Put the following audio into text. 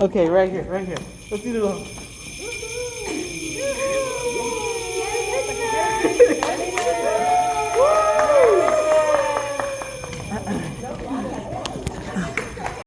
Okay, right here, right here. Let's do the little.